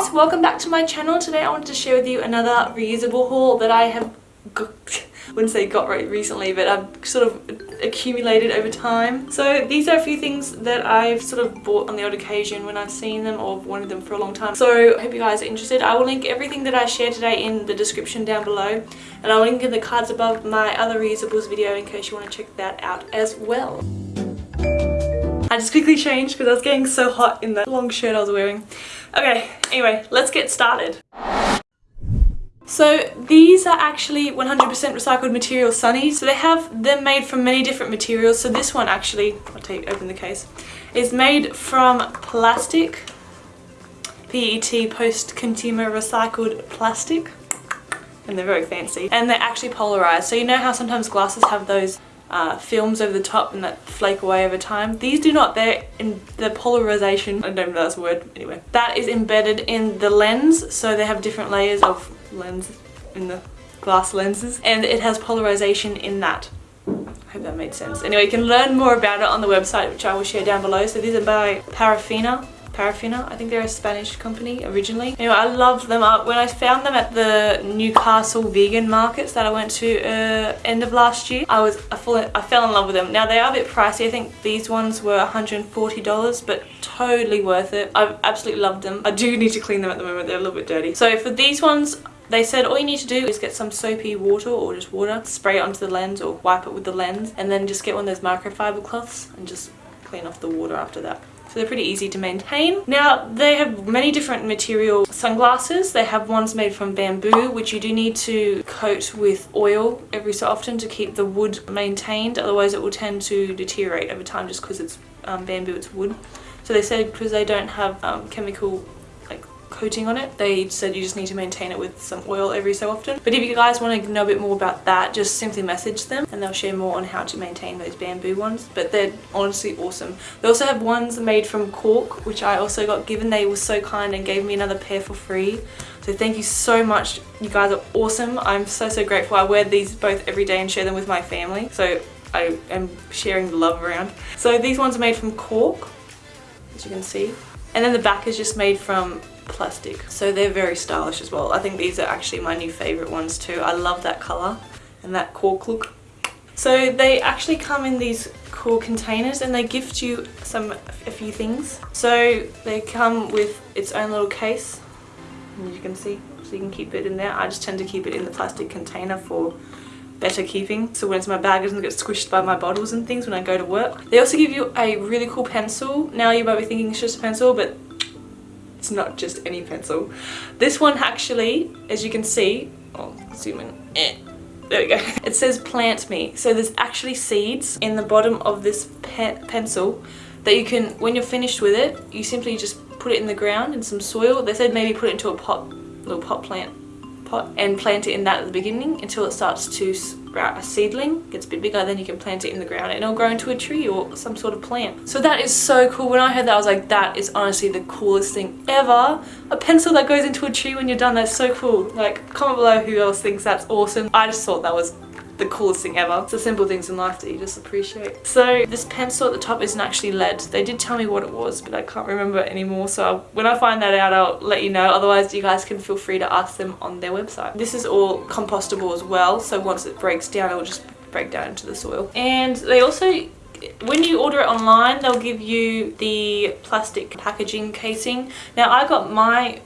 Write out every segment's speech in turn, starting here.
guys, welcome back to my channel. Today I wanted to share with you another reusable haul that I have got, wouldn't say got right recently, but I've sort of accumulated over time. So these are a few things that I've sort of bought on the odd occasion when I've seen them or wanted them for a long time. So I hope you guys are interested. I will link everything that I share today in the description down below and I'll link in the cards above my other reusables video in case you want to check that out as well. I just quickly changed because I was getting so hot in the long shirt I was wearing. Okay, anyway, let's get started. So these are actually 100% recycled material sunnies. So they have them made from many different materials. So this one actually, I'll take open the case, is made from plastic, PET post-consumer recycled plastic. And they're very fancy. And they're actually polarized. So you know how sometimes glasses have those uh, films over the top and that flake away over time. These do not, they're in the polarization, I don't know if that's a word, anyway. That is embedded in the lens, so they have different layers of lens in the glass lenses and it has polarization in that. I hope that made sense. Anyway, you can learn more about it on the website, which I will share down below. So these are by Parafina. Parafina. I think they're a Spanish company originally. Anyway, I love them. Up. When I found them at the Newcastle vegan markets that I went to uh, end of last year, I was I, fall, I fell in love with them. Now they are a bit pricey. I think these ones were $140, but totally worth it. I've absolutely loved them. I do need to clean them at the moment. They're a little bit dirty. So for these ones, they said all you need to do is get some soapy water or just water, spray it onto the lens or wipe it with the lens, and then just get one of those microfiber cloths and just clean off the water after that. So they're pretty easy to maintain. Now they have many different material sunglasses. They have ones made from bamboo which you do need to coat with oil every so often to keep the wood maintained otherwise it will tend to deteriorate over time just because it's um, bamboo, it's wood. So they said because they don't have um, chemical coating on it. They said you just need to maintain it with some oil every so often. But if you guys want to know a bit more about that, just simply message them and they'll share more on how to maintain those bamboo ones. But they're honestly awesome. They also have ones made from cork, which I also got given. They were so kind and gave me another pair for free. So thank you so much. You guys are awesome. I'm so, so grateful. I wear these both every day and share them with my family. So I am sharing the love around. So these ones are made from cork, as you can see. And then the back is just made from plastic. So they're very stylish as well. I think these are actually my new favorite ones too. I love that color and that cork look. So they actually come in these cool containers and they gift you some a few things. So they come with its own little case, as you can see, so you can keep it in there. I just tend to keep it in the plastic container for better keeping so when it's my bag doesn't get squished by my bottles and things when I go to work. They also give you a really cool pencil. Now you might be thinking it's just a pencil but not just any pencil. This one actually, as you can see, oh, zoom in, eh, there we go. It says plant me. So there's actually seeds in the bottom of this pe pencil that you can, when you're finished with it, you simply just put it in the ground in some soil. They said maybe put it into a pot, little pot plant pot and plant it in that at the beginning until it starts to a seedling gets a bit bigger then you can plant it in the ground and it'll grow into a tree or some sort of plant. So that is so cool. When I heard that I was like that is honestly the coolest thing ever. A pencil that goes into a tree when you're done that's so cool. Like comment below who else thinks that's awesome. I just thought that was the coolest thing ever. It's the simple things in life that you just appreciate. So this pencil at the top isn't actually lead. They did tell me what it was, but I can't remember anymore. So I'll, when I find that out, I'll let you know. Otherwise, you guys can feel free to ask them on their website. This is all compostable as well. So once it breaks down, it will just break down into the soil. And they also when you order it online they'll give you the plastic packaging casing now I got my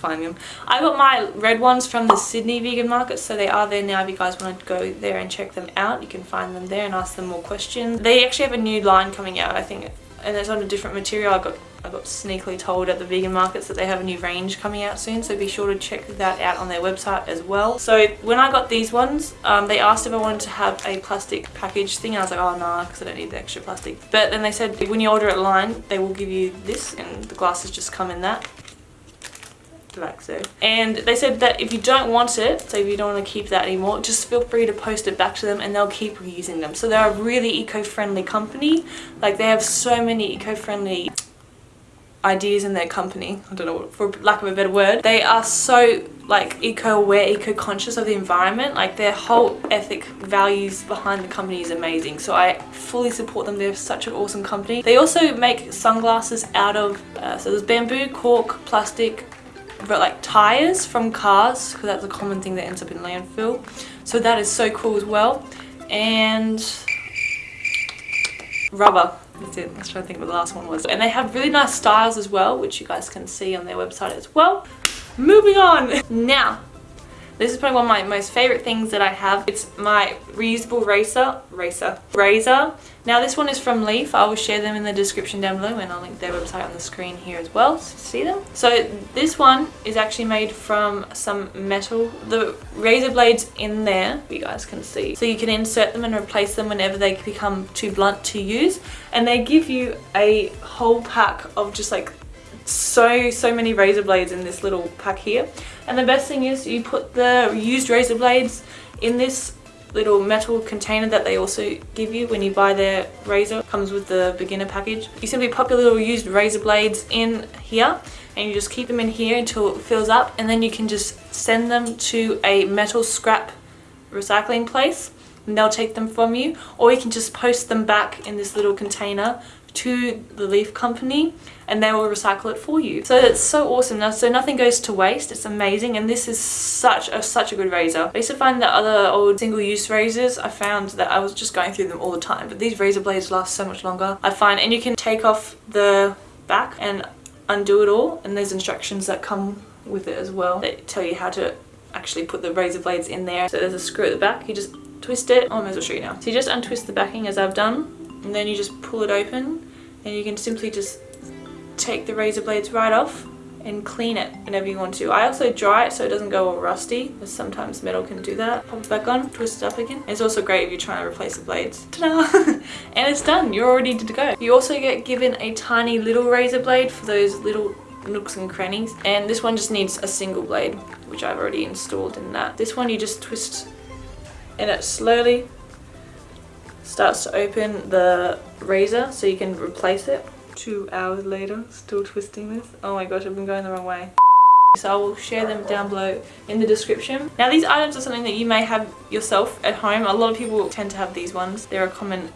them. I got my red ones from the Sydney vegan market so they are there now if you guys want to go there and check them out you can find them there and ask them more questions. They actually have a new line coming out I think and it's on a different material. I got I got sneakily told at the vegan markets that they have a new range coming out soon so be sure to check that out on their website as well. So when I got these ones um, they asked if I wanted to have a plastic package thing I was like oh nah because I don't need the extra plastic but then they said when you order it online they will give you this and the glasses just come in that like so. And they said that if you don't want it, so if you don't want to keep that anymore, just feel free to post it back to them and they'll keep reusing them. So they're a really eco-friendly company. Like they have so many eco-friendly ideas in their company i don't know for lack of a better word they are so like eco-aware eco-conscious of the environment like their whole ethic values behind the company is amazing so i fully support them they're such an awesome company they also make sunglasses out of uh, so there's bamboo cork plastic but like tires from cars because that's a common thing that ends up in landfill. So that is so cool as well. And rubber. That's it. I was trying to think what the last one was. And they have really nice styles as well, which you guys can see on their website as well. Moving on. Now, this is probably one of my most favorite things that I have. It's my reusable racer, racer, razor. Now this one is from Leaf. I will share them in the description down below and I'll link their website on the screen here as well so see them. So this one is actually made from some metal. The razor blades in there, you guys can see. So you can insert them and replace them whenever they become too blunt to use. And they give you a whole pack of just like so so many razor blades in this little pack here. And the best thing is you put the used razor blades in this little metal container that they also give you when you buy their razor. Comes with the beginner package. You simply pop your little used razor blades in here and you just keep them in here until it fills up. And then you can just send them to a metal scrap recycling place and they'll take them from you. Or you can just post them back in this little container to the leaf company and they will recycle it for you. So it's so awesome. Now, so nothing goes to waste. It's amazing. And this is such a, such a good razor. I used to find that other old single-use razors, I found that I was just going through them all the time. But these razor blades last so much longer. I find, and you can take off the back and undo it all. And there's instructions that come with it as well. That tell you how to actually put the razor blades in there. So there's a screw at the back. You just twist it. Oh, I might as well show you now. So you just untwist the backing as I've done and then you just pull it open and you can simply just take the razor blades right off and clean it whenever you want to. I also dry it so it doesn't go all rusty because sometimes metal can do that. Pop it back on, twist it up again. It's also great if you're trying to replace the blades. And it's done. You're already ready to go. You also get given a tiny little razor blade for those little nooks and crannies and this one just needs a single blade which I've already installed in that. This one you just twist and it slowly starts to open the razor so you can replace it. Two hours later, still twisting this. Oh my gosh, I've been going the wrong way. So I will share them down below in the description. Now these items are something that you may have yourself at home. A lot of people tend to have these ones. They're a common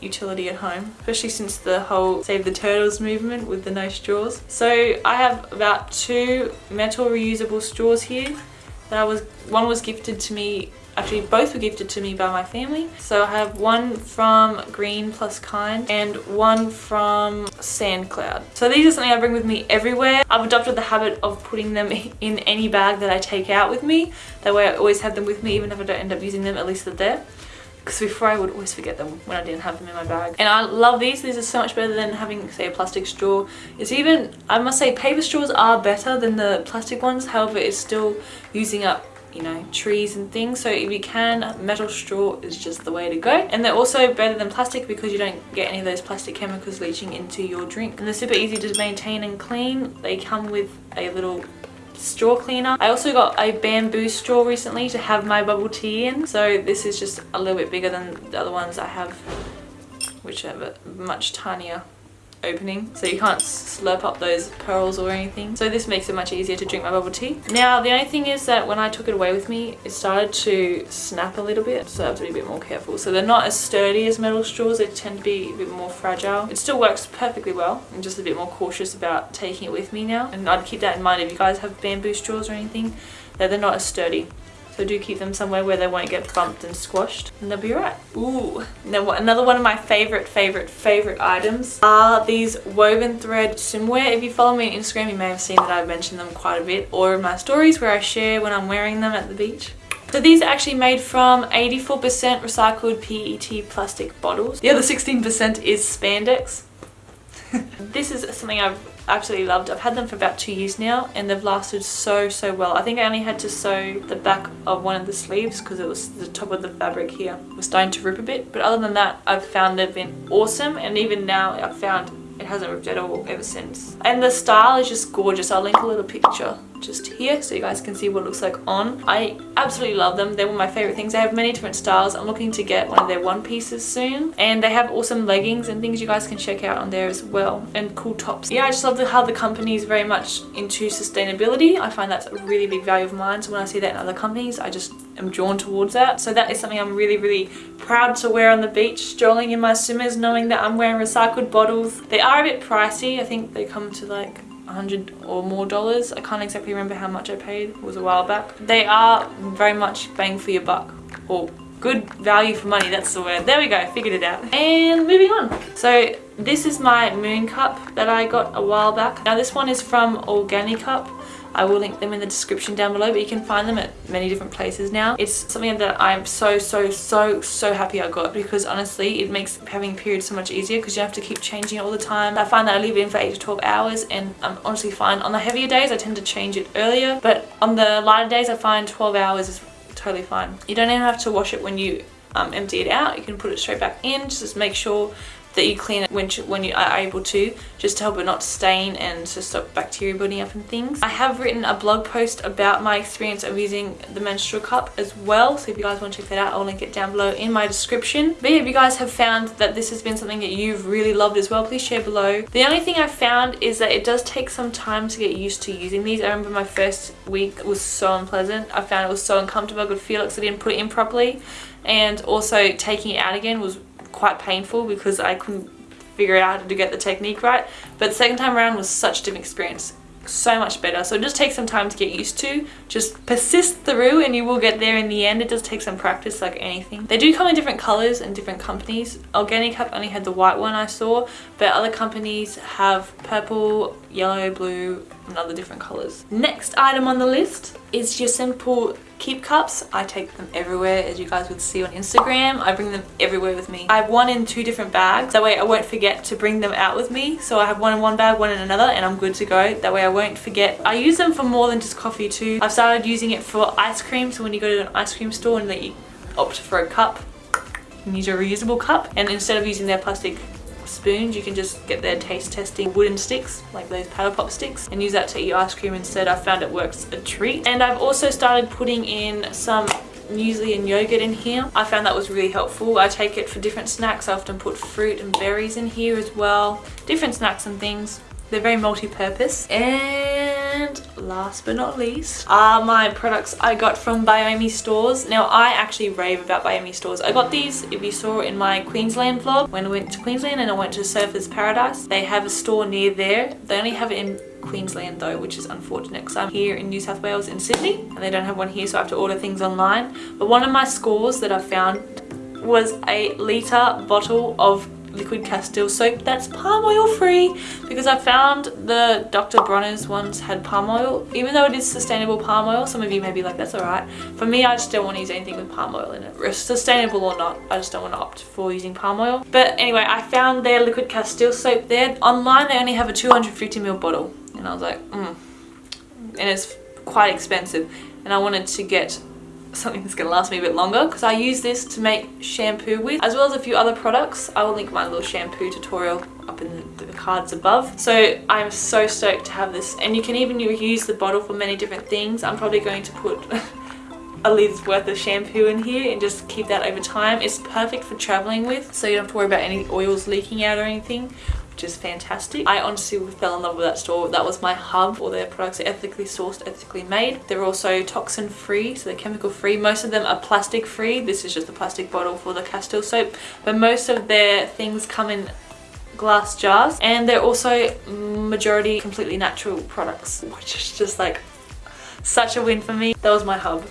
utility at home especially since the whole save the turtles movement with the no straws so i have about two metal reusable straws here that I was one was gifted to me Actually, both were gifted to me by my family. So I have one from Green Plus Kind and one from Sandcloud. So these are something I bring with me everywhere. I've adopted the habit of putting them in any bag that I take out with me. That way I always have them with me even if I don't end up using them, at least they're there because before I would always forget them when I didn't have them in my bag. And I love these. These are so much better than having, say, a plastic straw. It's even, I must say, paper straws are better than the plastic ones. However, it's still using up you know trees and things. So if you can metal straw is just the way to go. And they're also better than plastic because you don't get any of those plastic chemicals leaching into your drink. And they're super easy to maintain and clean. They come with a little straw cleaner. I also got a bamboo straw recently to have my bubble tea in. So this is just a little bit bigger than the other ones I have, which are much tinier opening so you can't slurp up those pearls or anything. So this makes it much easier to drink my bubble tea. Now the only thing is that when I took it away with me it started to snap a little bit so I have to be a bit more careful. So they're not as sturdy as metal straws they tend to be a bit more fragile. It still works perfectly well. I'm just a bit more cautious about taking it with me now. And I'd keep that in mind if you guys have bamboo straws or anything that they're not as sturdy so do keep them somewhere where they won't get bumped and squashed and they'll be right. Ooh, now another one of my favorite, favorite, favorite items are these Wolven thread swimwear. If you follow me on Instagram, you may have seen that I've mentioned them quite a bit or in my stories where I share when I'm wearing them at the beach. So these are actually made from 84% recycled PET plastic bottles. The other 16% is spandex. this is something I've absolutely loved. I've had them for about two years now and they've lasted so, so well. I think I only had to sew the back of one of the sleeves because it was the top of the fabric here was starting to rip a bit. But other than that, I've found they've been awesome and even now I've found it hasn't ripped at all ever since. And the style is just gorgeous. I'll link a little picture just here so you guys can see what it looks like on. I absolutely love them. They're one of my favorite things. They have many different styles. I'm looking to get one of their one pieces soon. And they have awesome leggings and things you guys can check out on there as well. And cool tops. Yeah, I just love the, how the company is very much into sustainability. I find that's a really big value of mine. So when I see that in other companies, I just am drawn towards that. So that is something I'm really, really proud to wear on the beach, strolling in my swimmers, knowing that I'm wearing recycled bottles. They are a bit pricey. I think they come to like 100 or more dollars. I can't exactly remember how much I paid. It was a while back. They are very much bang for your buck. Or good value for money, that's the word. There we go, figured it out. And moving on. So this is my moon cup that I got a while back. Now this one is from Organicup. I will link them in the description down below, but you can find them at many different places now. It's something that I'm so, so, so, so happy I got because honestly, it makes having periods so much easier because you have to keep changing it all the time. I find that I leave it in for 8 to 12 hours and I'm honestly fine. On the heavier days, I tend to change it earlier, but on the lighter days, I find 12 hours is totally fine. You don't even have to wash it when you um, empty it out. You can put it straight back in. Just make sure that you clean it when, when you are able to just to help it not stain and to stop bacteria building up and things. I have written a blog post about my experience of using the menstrual cup as well so if you guys want to check that out I'll link it down below in my description. But yeah, if you guys have found that this has been something that you've really loved as well please share below. The only thing I found is that it does take some time to get used to using these. I remember my first week was so unpleasant. I found it was so uncomfortable. I could feel it because I didn't put it in properly and also taking it out again was quite painful because I couldn't figure out how to get the technique right. But the second time around was such a different experience. So much better. So it just takes some time to get used to. Just persist through and you will get there in the end. It does take some practice like anything. They do come in different colors and different companies. organic Organicup only had the white one I saw, but other companies have purple, yellow, blue, and other different colors. Next item on the list is your simple keep cups. I take them everywhere as you guys would see on Instagram. I bring them everywhere with me. I have one in two different bags. That way I won't forget to bring them out with me. So I have one in one bag, one in another and I'm good to go. That way I won't forget. I use them for more than just coffee too. I've started using it for ice cream. So when you go to an ice cream store and they opt for a cup, you use a reusable cup. And instead of using their plastic spoons you can just get their taste testing wooden sticks like those paddle pop sticks and use that to eat ice cream instead I found it works a treat and I've also started putting in some muesli and yogurt in here. I found that was really helpful. I take it for different snacks. I often put fruit and berries in here as well. Different snacks and things. They're very multi-purpose. And last but not least are my products I got from Biome stores. Now I actually rave about Biome stores. I got these, if you saw in my Queensland vlog, when I went to Queensland and I went to Surfers Paradise. They have a store near there. They only have it in Queensland though, which is unfortunate because I'm here in New South Wales in Sydney and they don't have one here so I have to order things online. But one of my scores that I found was a litre bottle of liquid castile soap that's palm oil free because I found the Dr. Bronner's ones had palm oil even though it is sustainable palm oil. Some of you may be like that's alright. For me I just don't want to use anything with palm oil in it. Sustainable or not I just don't want to opt for using palm oil. But anyway I found their liquid castile soap there. Online they only have a 250ml bottle. And I was like mm. and it's quite expensive. And I wanted to get something that's to last me a bit longer because I use this to make shampoo with as well as a few other products. I will link my little shampoo tutorial up in the cards above. So I'm so stoked to have this and you can even use the bottle for many different things. I'm probably going to put a lids worth of shampoo in here and just keep that over time. It's perfect for traveling with so you don't have to worry about any oils leaking out or anything which is fantastic. I honestly fell in love with that store. That was my hub. All their products are ethically sourced, ethically made. They're also toxin free, so they're chemical free. Most of them are plastic free. This is just the plastic bottle for the Castile soap. But most of their things come in glass jars and they're also majority completely natural products which is just like such a win for me. That was my hub.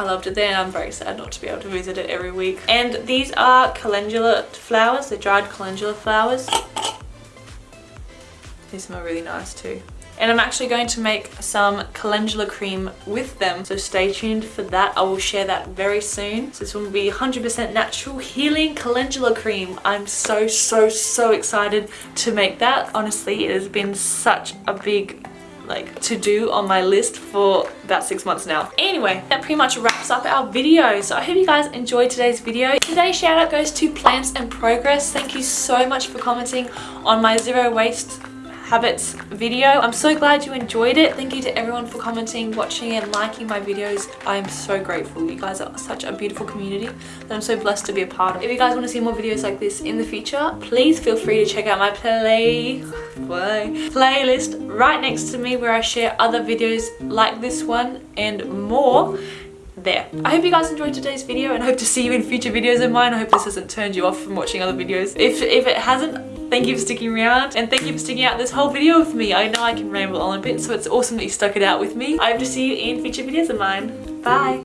I loved it there I'm very sad not to be able to visit it every week. And these are calendula flowers, they're dried calendula flowers. They smell really nice too. And I'm actually going to make some calendula cream with them. So stay tuned for that. I will share that very soon. So this will be 100% natural healing calendula cream. I'm so, so, so excited to make that. Honestly, it has been such a big like to do on my list for about six months now. Anyway, that pretty much wraps up our video. So I hope you guys enjoyed today's video. Today's shout out goes to Plants and Progress. Thank you so much for commenting on my zero waste habits video. I'm so glad you enjoyed it. Thank you to everyone for commenting, watching and liking my videos. I am so grateful. You guys are such a beautiful community that I'm so blessed to be a part of. If you guys want to see more videos like this in the future, please feel free to check out my play, play playlist right next to me where I share other videos like this one and more there. I hope you guys enjoyed today's video and I hope to see you in future videos of mine. I hope this hasn't turned you off from watching other videos. If, if it hasn't, Thank you for sticking around and thank you for sticking out this whole video with me. I know I can ramble on a bit, so it's awesome that you stuck it out with me. I hope to see you in future videos of mine. Bye!